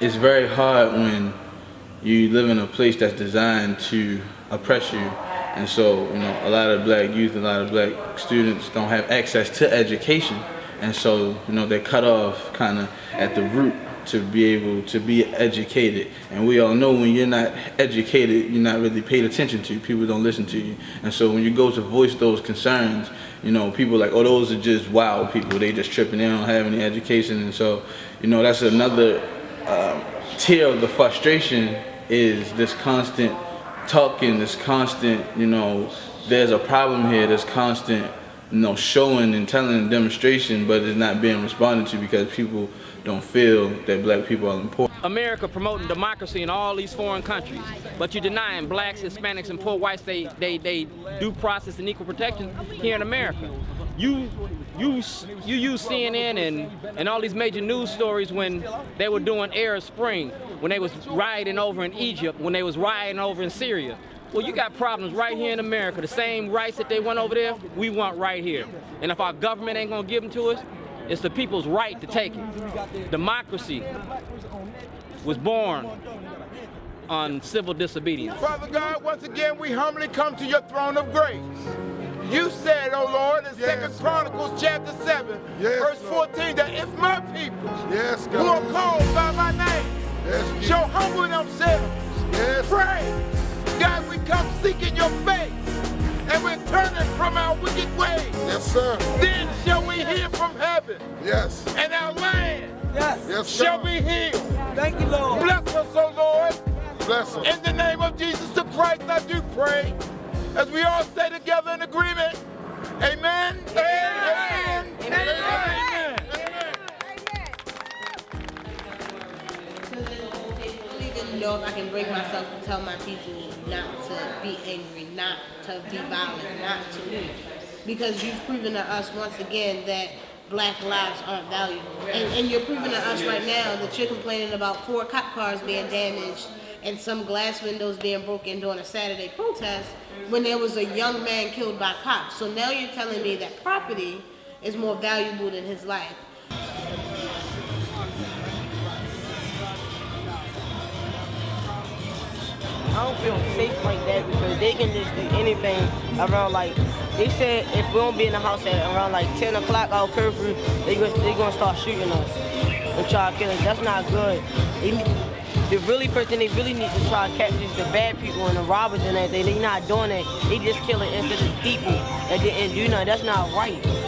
it's very hard when you live in a place that's designed to oppress you. And so, you know, a lot of black youth, a lot of black students don't have access to education. And so, you know, they're cut off kind of at the root to be able to be educated. And we all know when you're not educated, you're not really paid attention to. People don't listen to you. And so when you go to voice those concerns, you know, people like, oh, those are just wild people. They just tripping. They don't have any education. And so, you know, that's another um, tier of the frustration is this constant talking, this constant, you know, there's a problem here, this constant, you know, showing and telling demonstration, but it's not being responded to because people don't feel that black people are important. America promoting democracy in all these foreign countries, but you're denying blacks, Hispanics, and poor whites they, they, they due process and equal protection here in America. You, you, you use CNN and, and all these major news stories when they were doing Arab Spring, when they was rioting over in Egypt, when they was rioting over in Syria. Well, you got problems right here in America. The same rights that they want over there, we want right here. And if our government ain't gonna give them to us, it's the people's right to take it. Democracy was born on civil disobedience. Father God, once again, we humbly come to your throne of grace. You said, oh Lord, in Second Chronicles chapter 7, yes, verse 14, that if my people yes, who are called by my name yes, shall humble themselves, yes. pray, God, we come seeking your face and we're turning from our wicked ways. Yes, sir. Then shall we hear from heaven. Yes. And our land yes. Yes, shall be healed. Thank you, Lord. Bless us, O Lord. Bless us. In the name of Jesus the Christ, I do pray. As we all say together in agreement. Amen. Amen. Amen. Amen. If I can break myself to tell my people not to be angry, not to be violent, not to lose. Because you've proven to us once again that black lives aren't valuable. And, and you're proving to us right now that you're complaining about four cop cars being damaged and some glass windows being broken during a Saturday protest when there was a young man killed by cops. So now you're telling me that property is more valuable than his life. Don't feel safe like that because they can just do anything around like, they said if we don't be in the house at around like 10 o'clock our curfew, they gonna, they gonna start shooting us and try to kill us. That's not good. They, the really person they really need to try to catch is the bad people and the robbers and everything. They're not doing it. They just killing innocent people and didn't do nothing. That's not right.